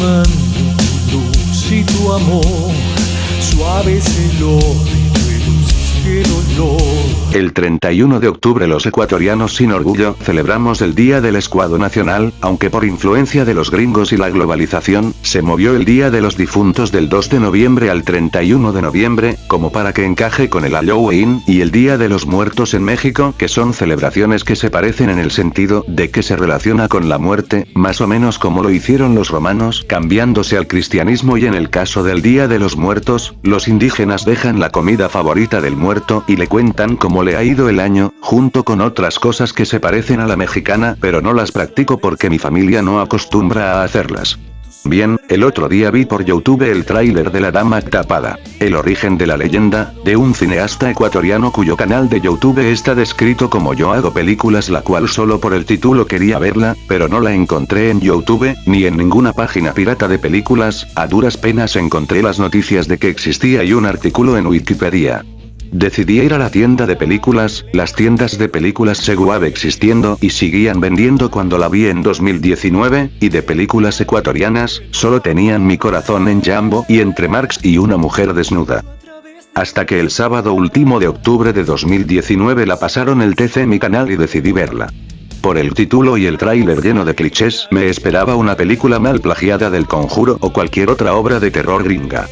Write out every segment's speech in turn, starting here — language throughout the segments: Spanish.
quemando luz y tu amor, suave es el odio y dulce el dolor. El 31 de octubre los ecuatorianos sin orgullo celebramos el Día del Escuado Nacional, aunque por influencia de los gringos y la globalización, se movió el Día de los Difuntos del 2 de noviembre al 31 de noviembre, como para que encaje con el Halloween y el Día de los Muertos en México, que son celebraciones que se parecen en el sentido de que se relaciona con la muerte, más o menos como lo hicieron los romanos, cambiándose al cristianismo y en el caso del Día de los Muertos, los indígenas dejan la comida favorita del muerto y le cuentan le ha ido el año, junto con otras cosas que se parecen a la mexicana, pero no las practico porque mi familia no acostumbra a hacerlas. Bien, el otro día vi por YouTube el tráiler de La Dama Tapada. El origen de la leyenda, de un cineasta ecuatoriano cuyo canal de YouTube está descrito como yo hago películas la cual solo por el título quería verla, pero no la encontré en YouTube, ni en ninguna página pirata de películas, a duras penas encontré las noticias de que existía y un artículo en Wikipedia. Decidí ir a la tienda de películas, las tiendas de películas seguían existiendo y seguían vendiendo cuando la vi en 2019, y de películas ecuatorianas, solo tenían mi corazón en Jambo y entre Marx y una mujer desnuda. Hasta que el sábado último de octubre de 2019 la pasaron el TC en mi canal y decidí verla. Por el título y el tráiler lleno de clichés, me esperaba una película mal plagiada del Conjuro o cualquier otra obra de terror gringa.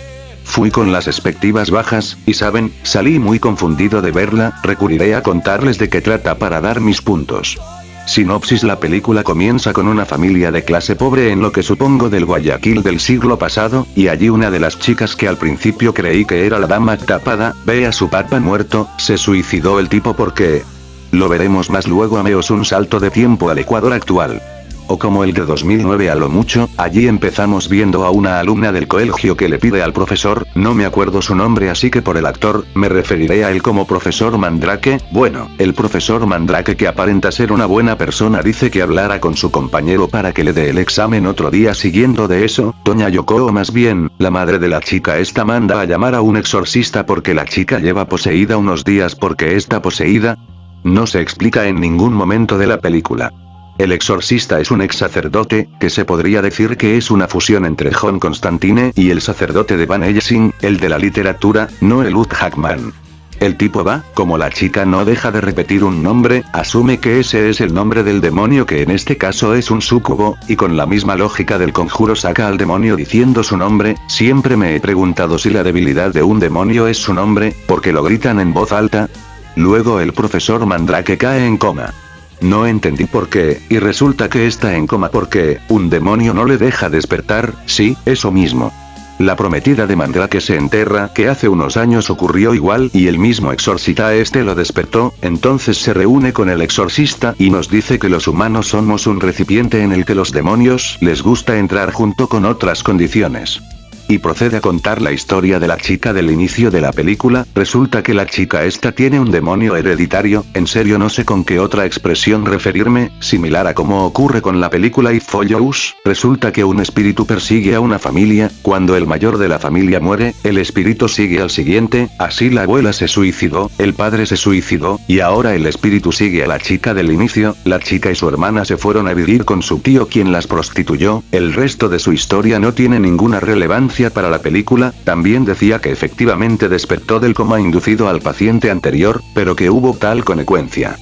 Fui con las expectativas bajas, y saben, salí muy confundido de verla, recurriré a contarles de qué trata para dar mis puntos. Sinopsis La película comienza con una familia de clase pobre en lo que supongo del Guayaquil del siglo pasado, y allí una de las chicas que al principio creí que era la dama tapada, ve a su papá muerto, se suicidó el tipo porque... Lo veremos más luego ameos un salto de tiempo al Ecuador actual o como el de 2009 a lo mucho, allí empezamos viendo a una alumna del colegio que le pide al profesor, no me acuerdo su nombre así que por el actor, me referiré a él como profesor Mandrake, bueno, el profesor Mandrake que aparenta ser una buena persona dice que hablara con su compañero para que le dé el examen otro día siguiendo de eso, Doña Yoko o más bien, la madre de la chica esta manda a llamar a un exorcista porque la chica lleva poseída unos días porque está poseída, no se explica en ningún momento de la película. El exorcista es un ex sacerdote, que se podría decir que es una fusión entre John Constantine y el sacerdote de Van Helsing, el de la literatura, no el Ut Hackman. El tipo va, como la chica no deja de repetir un nombre, asume que ese es el nombre del demonio que en este caso es un súcubo, y con la misma lógica del conjuro saca al demonio diciendo su nombre, siempre me he preguntado si la debilidad de un demonio es su nombre, porque lo gritan en voz alta. Luego el profesor Mandrake cae en coma. No entendí por qué, y resulta que está en coma porque, un demonio no le deja despertar, sí, eso mismo. La prometida de Mandrake se enterra que hace unos años ocurrió igual y el mismo exorcista este lo despertó, entonces se reúne con el exorcista y nos dice que los humanos somos un recipiente en el que los demonios les gusta entrar junto con otras condiciones y procede a contar la historia de la chica del inicio de la película, resulta que la chica esta tiene un demonio hereditario, en serio no sé con qué otra expresión referirme, similar a como ocurre con la película If Follows, resulta que un espíritu persigue a una familia, cuando el mayor de la familia muere, el espíritu sigue al siguiente, así la abuela se suicidó, el padre se suicidó, y ahora el espíritu sigue a la chica del inicio, la chica y su hermana se fueron a vivir con su tío quien las prostituyó, el resto de su historia no tiene ninguna relevancia para la película, también decía que efectivamente despertó del coma inducido al paciente anterior, pero que hubo tal consecuencia.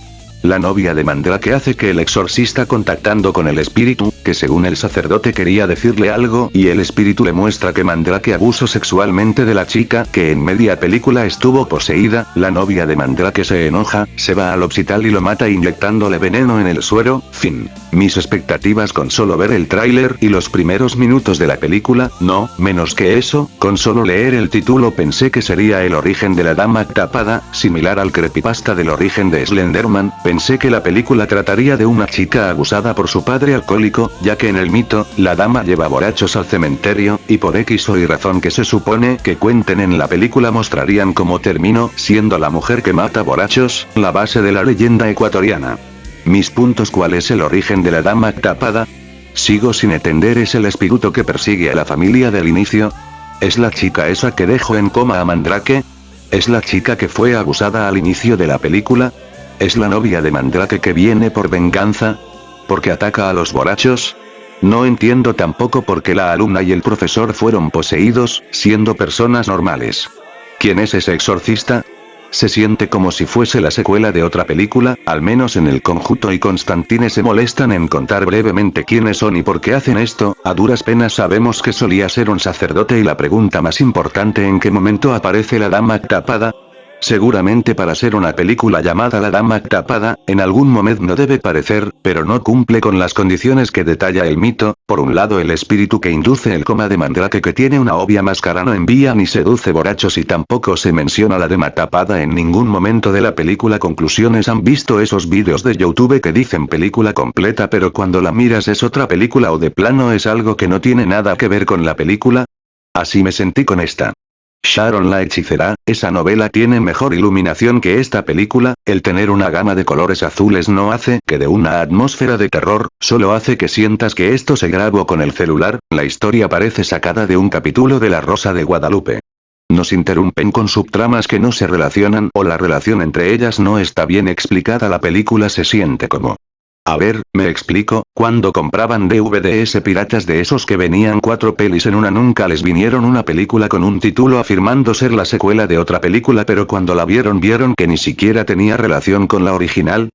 La novia de Mandrake hace que el exorcista contactando con el espíritu, que según el sacerdote quería decirle algo y el espíritu le muestra que Mandrake abusó sexualmente de la chica que en media película estuvo poseída, la novia de Mandrake se enoja, se va al hospital y lo mata inyectándole veneno en el suero, fin. Mis expectativas con solo ver el tráiler y los primeros minutos de la película, no, menos que eso, con solo leer el título pensé que sería el origen de la dama tapada, similar al creepypasta del origen de Slenderman, Pensé que la película trataría de una chica abusada por su padre alcohólico, ya que en el mito, la dama lleva borrachos al cementerio, y por X o Y razón que se supone que cuenten en la película mostrarían cómo terminó siendo la mujer que mata borrachos, la base de la leyenda ecuatoriana. Mis puntos ¿Cuál es el origen de la dama tapada? Sigo sin entender es el espíritu que persigue a la familia del inicio. ¿Es la chica esa que dejó en coma a Mandrake? ¿Es la chica que fue abusada al inicio de la película? ¿Es la novia de Mandrake que viene por venganza? ¿Porque ataca a los borrachos? No entiendo tampoco por qué la alumna y el profesor fueron poseídos, siendo personas normales. ¿Quién es ese exorcista? Se siente como si fuese la secuela de otra película, al menos en el conjunto y Constantine se molestan en contar brevemente quiénes son y por qué hacen esto, a duras penas sabemos que solía ser un sacerdote y la pregunta más importante en qué momento aparece la dama tapada, Seguramente para ser una película llamada La Dama Tapada, en algún momento no debe parecer, pero no cumple con las condiciones que detalla el mito, por un lado el espíritu que induce el coma de Mandrake que tiene una obvia máscara no envía ni seduce borrachos y tampoco se menciona la Dama Tapada en ningún momento de la película conclusiones han visto esos vídeos de Youtube que dicen película completa pero cuando la miras es otra película o de plano es algo que no tiene nada que ver con la película? Así me sentí con esta. Sharon la hechicera, esa novela tiene mejor iluminación que esta película, el tener una gama de colores azules no hace que de una atmósfera de terror, solo hace que sientas que esto se grabó con el celular, la historia parece sacada de un capítulo de La Rosa de Guadalupe. Nos interrumpen con subtramas que no se relacionan o la relación entre ellas no está bien explicada la película se siente como a ver, me explico, cuando compraban DVDs piratas de esos que venían cuatro pelis en una nunca les vinieron una película con un título afirmando ser la secuela de otra película pero cuando la vieron vieron que ni siquiera tenía relación con la original,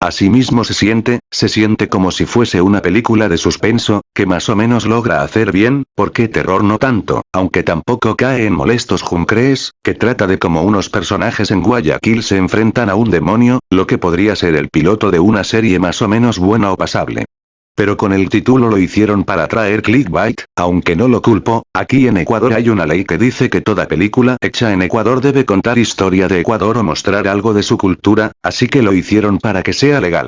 Asimismo se siente, se siente como si fuese una película de suspenso, que más o menos logra hacer bien, porque terror no tanto, aunque tampoco cae en molestos juncrees, que trata de como unos personajes en Guayaquil se enfrentan a un demonio, lo que podría ser el piloto de una serie más o menos buena o pasable. Pero con el título lo hicieron para traer clickbait, aunque no lo culpo, aquí en Ecuador hay una ley que dice que toda película hecha en Ecuador debe contar historia de Ecuador o mostrar algo de su cultura, así que lo hicieron para que sea legal.